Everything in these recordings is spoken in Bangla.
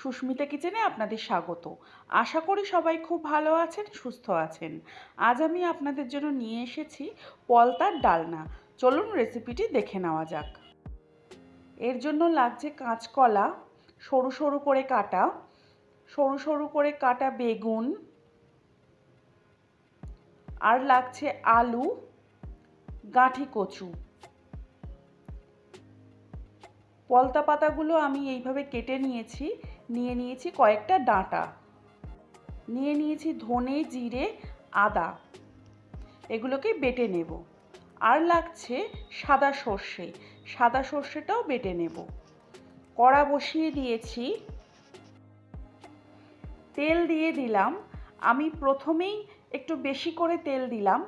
সুস্মিতা কিচেনে আপনাদের স্বাগত। আশা করি সবাই খুব ভালো আছেন, সুস্থ আছেন। আজ আমি আপনাদের জন্য নিয়ে এসেছি পলতার ডালনা। চলুন রেসিপিটি দেখে নেওয়া যাক। এর জন্য লাগছে কাঁচকলা, সরু সরু করে কাটা, সরু সরু করে কাটা বেগুন, আর লাগছে আলু, গাঁঠি কচু। পলতা পাতাগুলো আমি এইভাবে কেটে নিয়েছি। নিয়ে নিয়েছি কয়েকটা ডাঁটা। নিয়ে নিয়েছি ধনে, জিরে, আদা। এগুলোকে বেটে নেব। আর লাগছে সাদা সর্ষে। সাদা সর্ষেটাও বেটে নেব। কড়া বসিয়ে দিয়েছি। তেল দিয়ে দিলাম। আমি প্রথমেই একটু বেশি করে তেল দিলাম।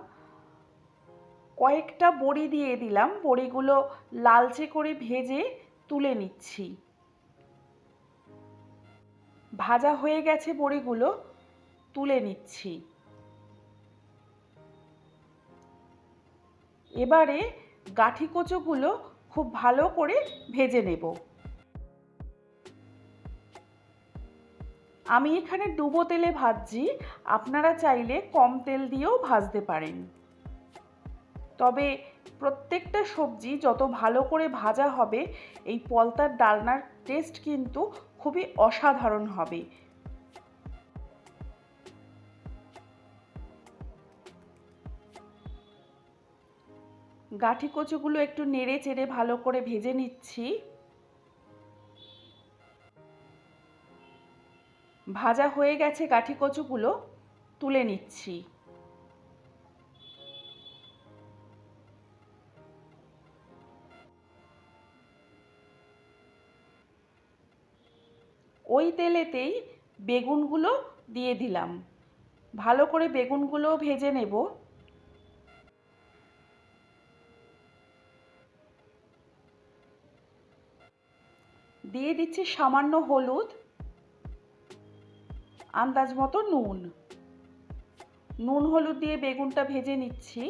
কয়েকটা বড়ি দিয়ে দিলাম। বড়িগুলো লালচে করে ভেজে তুলে নিচ্ছি। ভাজা হয়ে গেছে বড়িগুলো, তুলে নিচ্ছি। এবারে গাঠি কচুগুলো খুব ভালো করে ভেজে নেব। আমি এখানে ডুবো তেলে ভাজছি, আপনারা চাইলে কম তেল দিয়েও ভাজতে পারেন। তবে প্রত্যেকটা সবজি যত ভালো করে ভাজা হবে, এই পলতার ডালনার টেস্ট কিন্তু খুবই অসাধারণ হবে। গাঠি কচুগুলো একটু নেড়ে চেড়ে ভালো করে ভেজে নিচ্ছি। ভাজা হয়ে গেছে গাঠি কচুগুলো, তুলে নিচ্ছি। ওই তেলেতেই বেগুনগুলো দিয়ে দিলাম। ভালো করে বেগুনগুলো ভেজে নেব। দিয়ে দিচ্ছি সামান্য হলুদ, আন্দাজ মতো নুন। নুন হলুদ দিয়ে বেগুনটা ভেজে নিচ্ছি।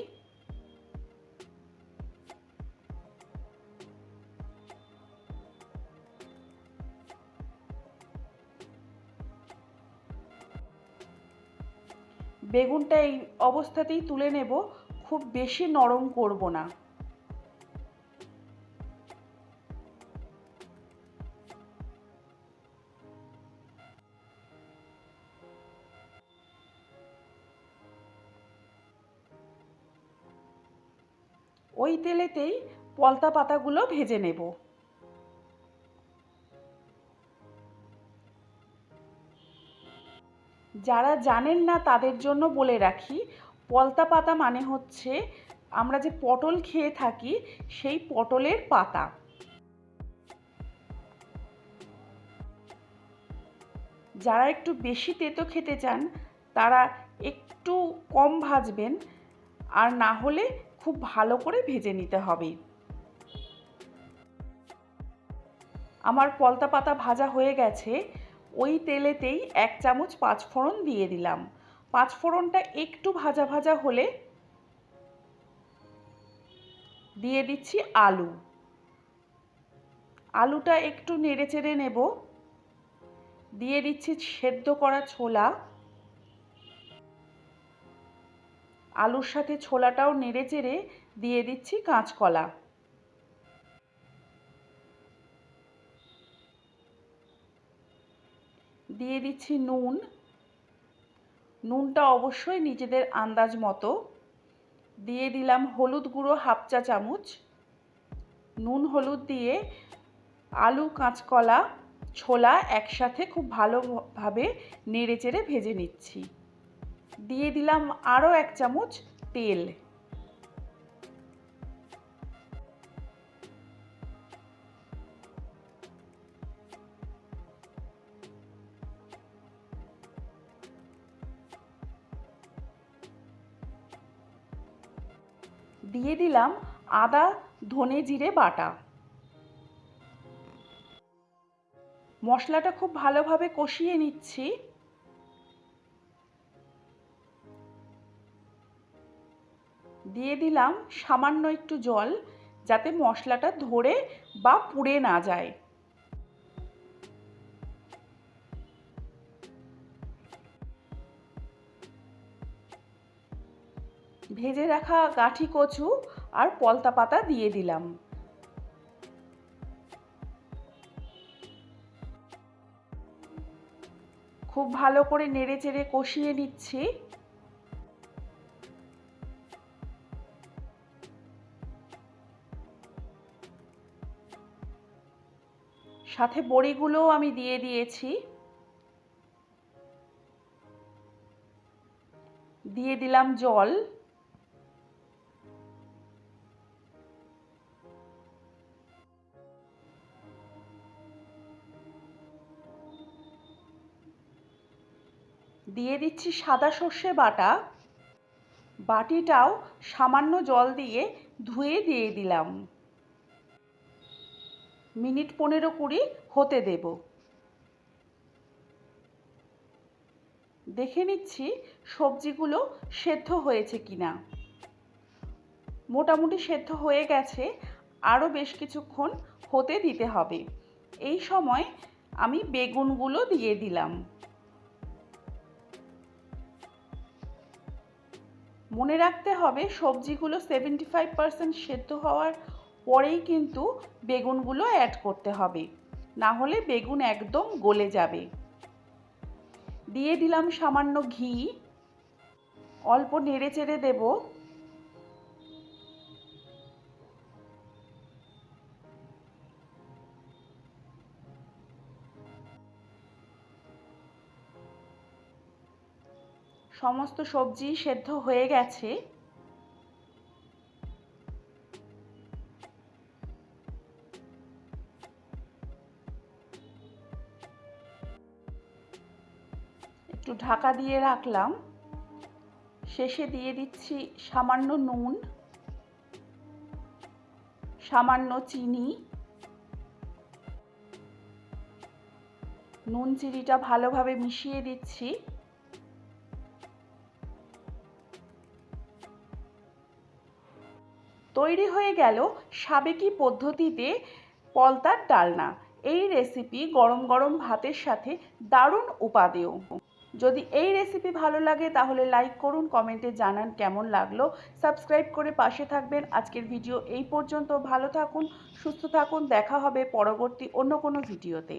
বেগুনটা এই অবস্থাতেই তুলে নেব, খুব বেশি নরম করব না। ওই তেলেতেই পলতা পাতাগুলো ভেজে নেব। যারা জানেন না তাদের জন্য বলে রাখি, পলতা পাতা মানে হচ্ছে আমরা যে পটল খেয়ে থাকি সেই পটলের পাতা। যারা একটু বেশি তেতো খেতে চান, তারা একটু কম ভাজবেন, আর না হলে খুব ভালো করে ভেজে নিতে হবে। আমার পলতা পাতা ভাজা হয়ে গেছে ওই তেলেতেই এক চামচ পাঁচফোড়ন দিয়ে দিলাম। পাঁচফোড়নটা একটু ভাজা ভাজা হলে দিয়ে দিচ্ছি আলু। আলুটা একটু নেড়ে চেড়ে নেব। দিয়ে দিচ্ছি সেদ্ধ করা ছোলা। আলুর সাথে ছোলাটাও নেড়ে চেড়ে দিয়ে দিচ্ছি কাঁচকলা। দিয়ে দিচ্ছি নুন। নুনটা অবশ্যই নিজেদের আন্দাজ মতো। দিয়ে দিলাম হলুদ গুঁড়ো হাফ চা চামচ। নুন হলুদ দিয়ে আলু, কাঁচকলা, ছোলা একসাথে খুব ভালোভাবে নেড়ে চেড়ে ভেজে নিচ্ছি। দিয়ে দিলাম আরও এক চামচ তেল। দিয়ে দিলাম আদা, ধনে জিরে, বাটা। মশলাটা খুব ভালোভাবে কষিয়ে নিচ্ছি। দিয়ে দিলাম সামান্য একটু জল, যাতে মশলাটা ধরে বা পুড়ে না যায়। ভেজে রাখা গাঠি কচু আর পলতা পাতা দিয়ে দিলাম। খুব ভালো করে নেড়ে চেড়ে কষিয়ে নিচ্ছি। সাথে বড়িগুলোও আমি দিয়ে দিয়েছি। দিয়ে দিলাম জল। দিয়ে দিচ্ছি সাদা সর্ষে বাটা। বাটিটাও সামান্য জল দিয়ে ধুয়ে দিয়ে দিলাম। মিনিট পনেরো কুড়ি হতে দেব। দেখে নিচ্ছি সবজিগুলো সেদ্ধ হয়েছে কিনা। মোটামুটি সেদ্ধ হয়ে গেছে, আরও বেশ কিছুক্ষণ হতে দিতে হবে। এই সময় আমি বেগুনগুলো দিয়ে দিলাম। মনে রাখতে হবে, সবজিগুলো সেভেন্টি ফাইভ পারসেন্ট সেদ্ধ হওয়ার পরেই কিন্তু বেগুনগুলো অ্যাড করতে হবে। না হলে বেগুন একদম গলে যাবে। দিয়ে দিলাম সামান্য ঘি। অল্প নেড়ে চেড়ে দেব। সমস্ত সবজি সেদ্ধ হয়ে গেছে। একটু ঢাকা দিয়ে রাখলাম। শেষে দিয়ে দিচ্ছি সামান্য নুন, সামান্য চিনি। নুন, চিনিটা ভালোভাবে মিশিয়ে দিচ্ছি। তৈরি হয়ে গেল সাবেকি পদ্ধতিতে পলতার ডালনা। এই রেসিপি গরম গরম ভাতের সাথে দারুণ উপাদেয়। যদি এই রেসিপি ভালো লাগে তাহলে লাইক করুন কমেন্টে জানান কেমন লাগল। সাবস্ক্রাইব করে পাশে থাকবেন। আজকের ভিডিও এই পর্যন্ত। ভালো থাকুন, সুস্থ থাকুন। দেখা হবে পরবর্তী অন্য কোনো ভিডিওতে